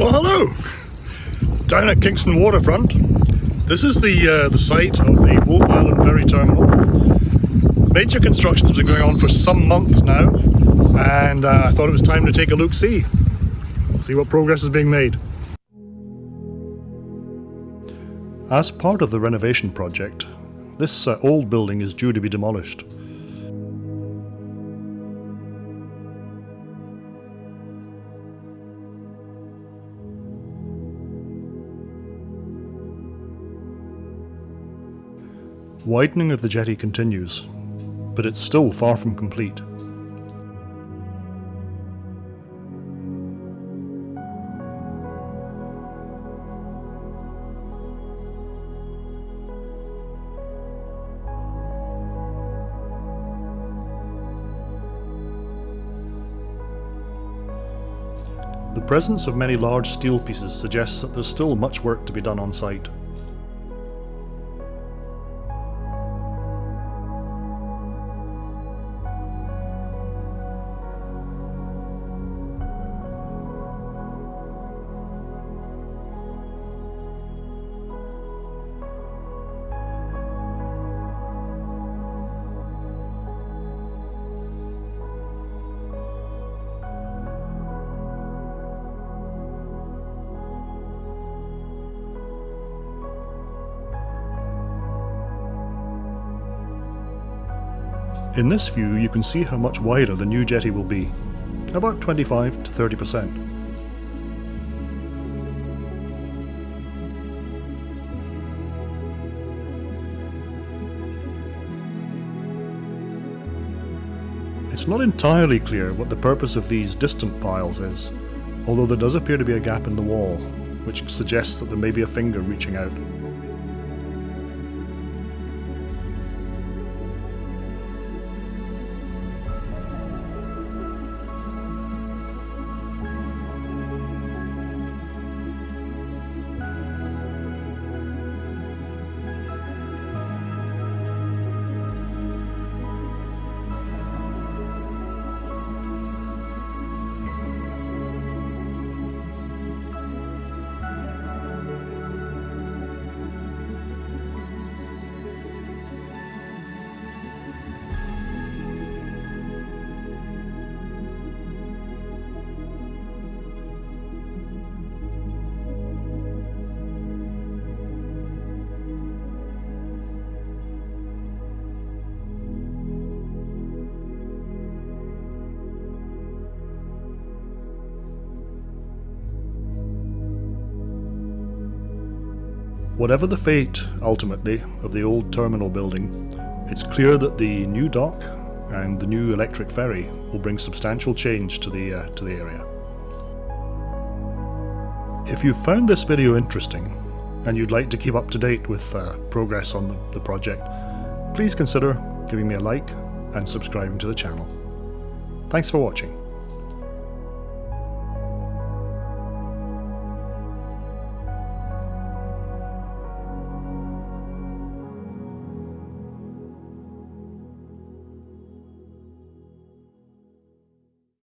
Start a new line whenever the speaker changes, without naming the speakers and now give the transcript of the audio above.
Well, hello! Down at Kingston Waterfront. This is the uh, the site of the Wolfe Island Ferry Terminal. Major construction has been going on for some months now, and uh, I thought it was time to take a look see, see what progress is being made. As part of the renovation project, this uh, old building is due to be demolished. Widening of the jetty continues, but it's still far from complete. The presence of many large steel pieces suggests that there's still much work to be done on site. In this view you can see how much wider the new jetty will be, about 25 to 30%. It's not entirely clear what the purpose of these distant piles is, although there does appear to be a gap in the wall, which suggests that there may be a finger reaching out. Whatever the fate, ultimately, of the old terminal building, it's clear that the new dock and the new electric ferry will bring substantial change to the, uh, to the area. If you've found this video interesting and you'd like to keep up to date with uh, progress on the, the project, please consider giving me a like and subscribing to the channel. Thanks for watching.